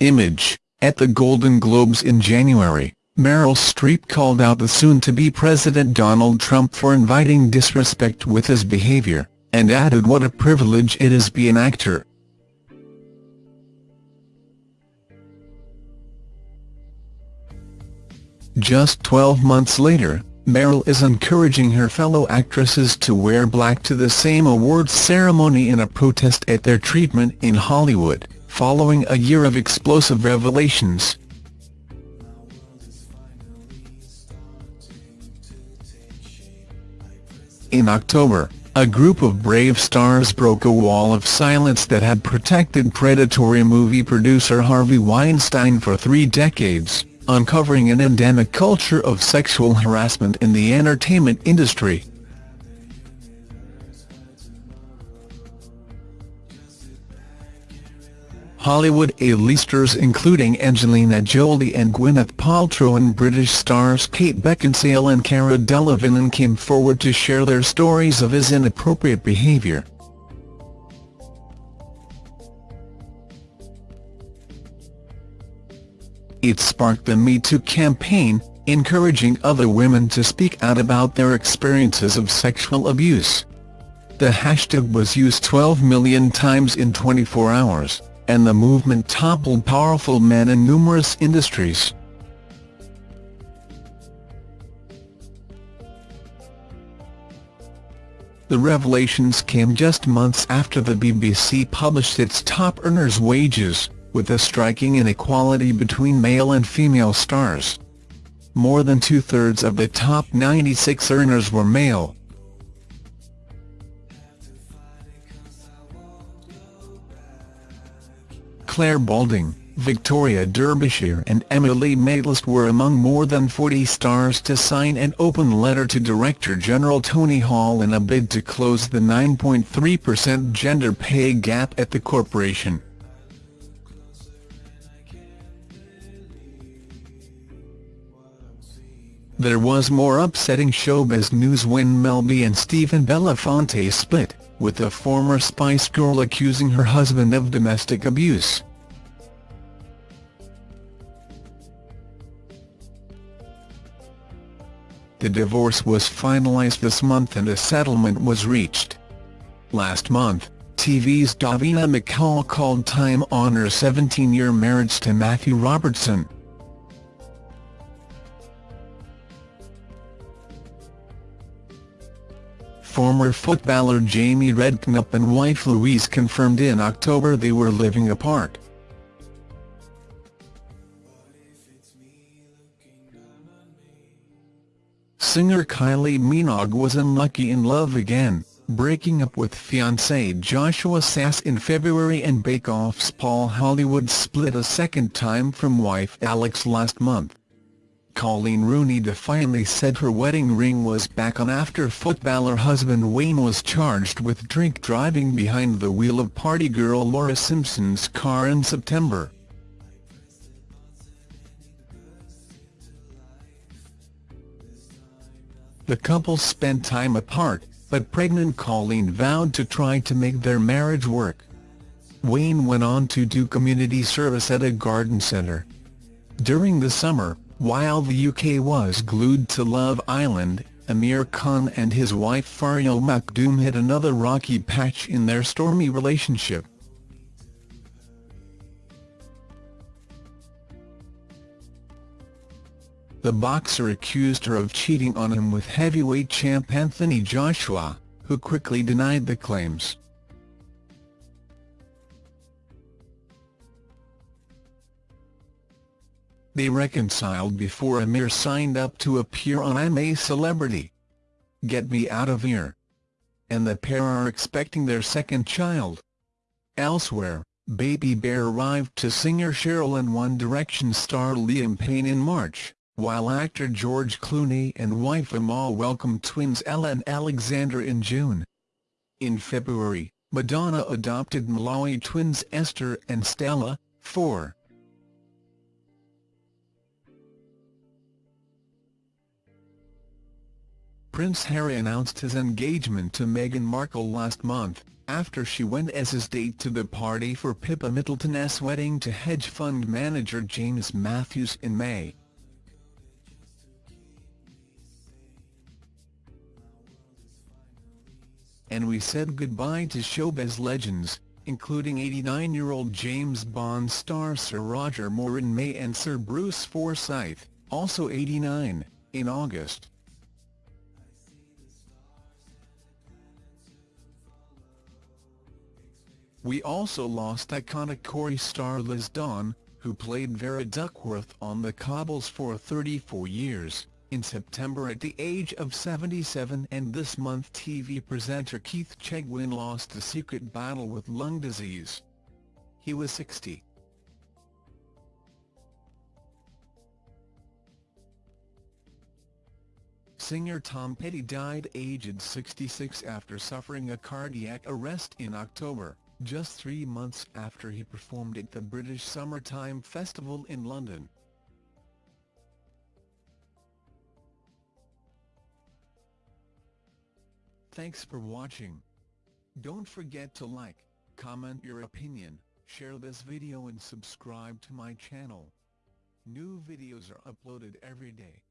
Image, at the Golden Globes in January, Meryl Streep called out the soon-to-be President Donald Trump for inviting disrespect with his behavior, and added what a privilege it is be an actor. Just 12 months later, Meryl is encouraging her fellow actresses to wear black to the same awards ceremony in a protest at their treatment in Hollywood, following a year of explosive revelations. In October, a group of brave stars broke a wall of silence that had protected predatory movie producer Harvey Weinstein for three decades uncovering an endemic culture of sexual harassment in the entertainment industry. Hollywood A-listers including Angelina Jolie and Gwyneth Paltrow and British stars Kate Beckinsale and Cara Delevingne came forward to share their stories of his inappropriate behaviour. It sparked the Me Too campaign, encouraging other women to speak out about their experiences of sexual abuse. The hashtag was used 12 million times in 24 hours, and the movement toppled powerful men in numerous industries. The revelations came just months after the BBC published its top earners' wages, with a striking inequality between male and female stars. More than two-thirds of the top 96 earners were male. Clare Balding, Victoria Derbyshire and Emily Maitlis were among more than 40 stars to sign an open letter to Director-General Tony Hall in a bid to close the 9.3% gender pay gap at the corporation. There was more upsetting showbiz news when Mel B and Stephen Belafonte split, with the former Spice Girl accusing her husband of domestic abuse. The divorce was finalized this month and a settlement was reached. Last month, TV's Davina McCall called time on her 17-year marriage to Matthew Robertson. Former footballer Jamie Redknapp and wife Louise confirmed in October they were living apart. Singer Kylie Minogue was unlucky in love again, breaking up with fiancé Joshua Sasse in February and Bake Off's Paul Hollywood split a second time from wife Alex last month. Coleen Rooney defiantly said her wedding ring was back on after footballer husband Wayne was charged with drink driving behind the wheel of party girl Laura Simpson's car in September. The couple spent time apart, but pregnant Coleen vowed to try to make their marriage work. Wayne went on to do community service at a garden centre. During the summer, while the UK was glued to Love Island, Amir Khan and his wife Faryal Makhdoom hit another rocky patch in their stormy relationship. The boxer accused her of cheating on him with heavyweight champ Anthony Joshua, who quickly denied the claims. They reconciled before Amir signed up to appear on I'm a Celebrity. Get Me Out of Here. And the pair are expecting their second child. Elsewhere, Baby Bear arrived to singer Cheryl and One Direction star Liam Payne in March, while actor George Clooney and wife Amal welcomed twins Ella and Alexander in June. In February, Madonna adopted Malawi twins Esther and Stella, 4. Prince Harry announced his engagement to Meghan Markle last month, after she went as his date to the party for Pippa Middleton's wedding to hedge fund manager James Matthews in May. And we said goodbye to showbiz legends, including 89-year-old James Bond star Sir Roger Moore in May and Sir Bruce Forsyth, also 89, in August. We also lost iconic Corrie star Liz Dawn, who played Vera Duckworth on The Cobbles for 34 years, in September at the age of 77 and this month TV presenter Keith Chegwin lost a secret battle with lung disease. He was 60. Singer Tom Petty died aged 66 after suffering a cardiac arrest in October just three months after he performed at the British Summertime Festival in London. Thanks for watching. Don't forget to like, comment your opinion, share this video and subscribe to my channel. New videos are uploaded every day.